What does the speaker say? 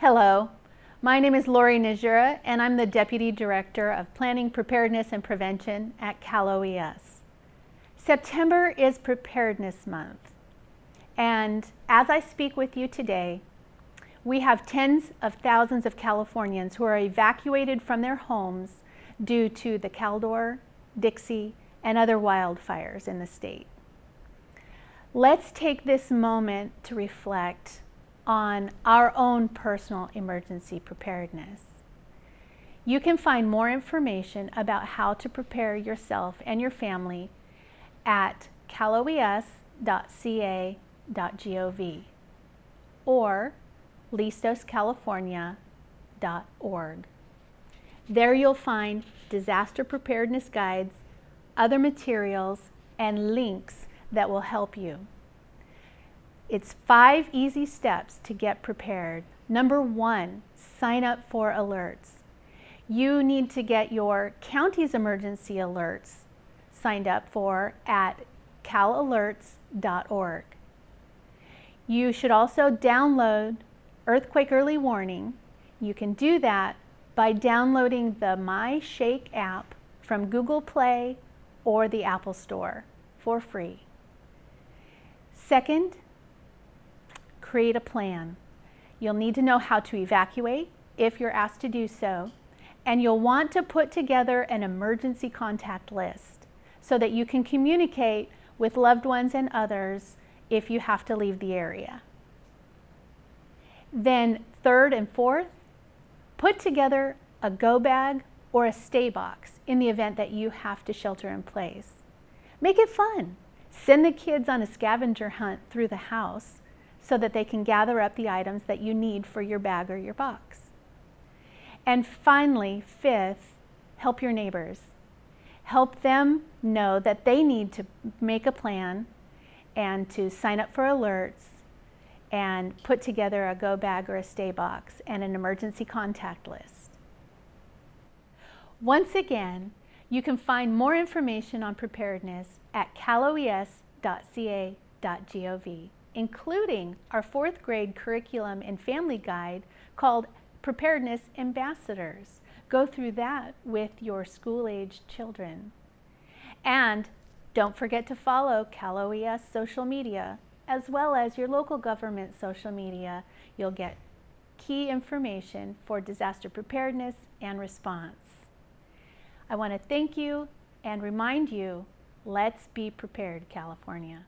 Hello, my name is Lori Nezhura and I'm the Deputy Director of Planning, Preparedness and Prevention at Cal OES. September is Preparedness Month and as I speak with you today, we have tens of thousands of Californians who are evacuated from their homes due to the Caldor, Dixie, and other wildfires in the state. Let's take this moment to reflect on our own personal emergency preparedness. You can find more information about how to prepare yourself and your family at caloes.ca.gov or listoscalifornia.org. There you'll find disaster preparedness guides, other materials, and links that will help you. It's five easy steps to get prepared. Number one, sign up for alerts. You need to get your county's emergency alerts signed up for at calalerts.org. You should also download Earthquake Early Warning. You can do that by downloading the MyShake app from Google Play or the Apple Store for free. Second, create a plan. You'll need to know how to evacuate if you're asked to do so, and you'll want to put together an emergency contact list so that you can communicate with loved ones and others if you have to leave the area. Then third and fourth, put together a go bag or a stay box in the event that you have to shelter in place. Make it fun. Send the kids on a scavenger hunt through the house so that they can gather up the items that you need for your bag or your box. And finally, fifth, help your neighbors. Help them know that they need to make a plan and to sign up for alerts and put together a go bag or a stay box and an emergency contact list. Once again, you can find more information on preparedness at caloes.ca.gov including our fourth grade curriculum and family guide called Preparedness Ambassadors. Go through that with your school-aged children. And don't forget to follow Cal OES social media as well as your local government social media. You'll get key information for disaster preparedness and response. I want to thank you and remind you, let's be prepared, California.